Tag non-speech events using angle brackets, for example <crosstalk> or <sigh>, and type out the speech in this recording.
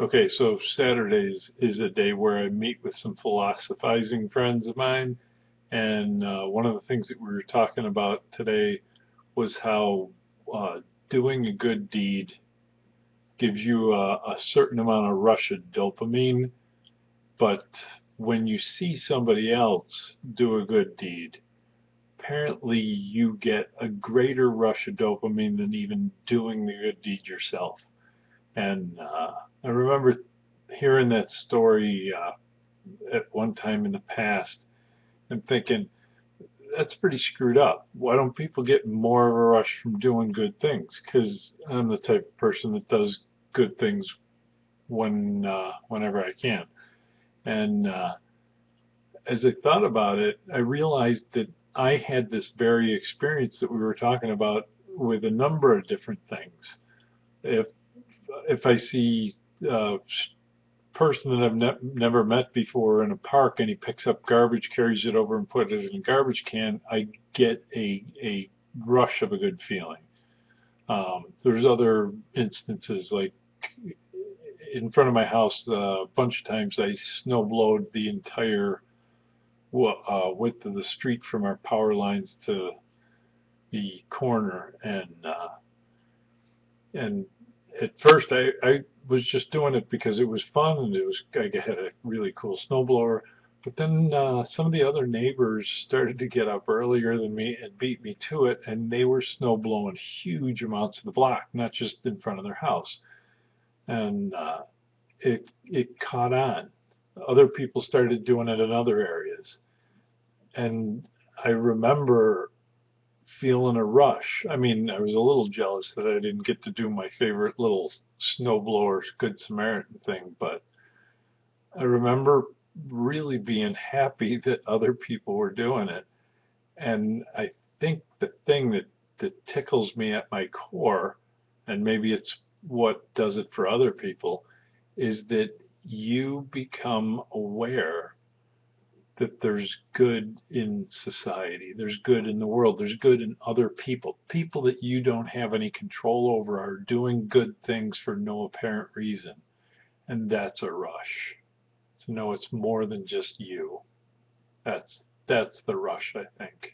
Okay, so Saturdays is a day where I meet with some philosophizing friends of mine, and uh, one of the things that we were talking about today was how uh, doing a good deed gives you a, a certain amount of rush of dopamine, but when you see somebody else do a good deed, apparently you get a greater rush of dopamine than even doing the good deed yourself. And uh, I remember hearing that story uh, at one time in the past and thinking, that's pretty screwed up. Why don't people get more of a rush from doing good things? Because I'm the type of person that does good things when uh, whenever I can. And uh, as I thought about it, I realized that I had this very experience that we were talking about with a number of different things. If if I see a person that I've ne never met before in a park and he picks up garbage, carries it over and puts it in a garbage can, I get a, a rush of a good feeling. Um, there's other instances like in front of my house a bunch of times I snowblowed the entire uh, width of the street from our power lines to the corner and uh, and at first I, I was just doing it because it was fun and it was I had a really cool snowblower. But then uh, some of the other neighbors started to get up earlier than me and beat me to it, and they were snow blowing huge amounts of the block, not just in front of their house. And uh, it it caught on. Other people started doing it in other areas, and I remember feeling a rush. I mean, I was a little jealous that I didn't get to do my favorite little snowblower Good Samaritan thing, but I remember really being happy <laughs> that other people were doing it. And I think the thing that, that tickles me at my core, and maybe it's what does it for other people, is that you become aware that there's good in society, there's good in the world, there's good in other people. People that you don't have any control over are doing good things for no apparent reason. And that's a rush. To know it's more than just you. That's that's the rush, I think.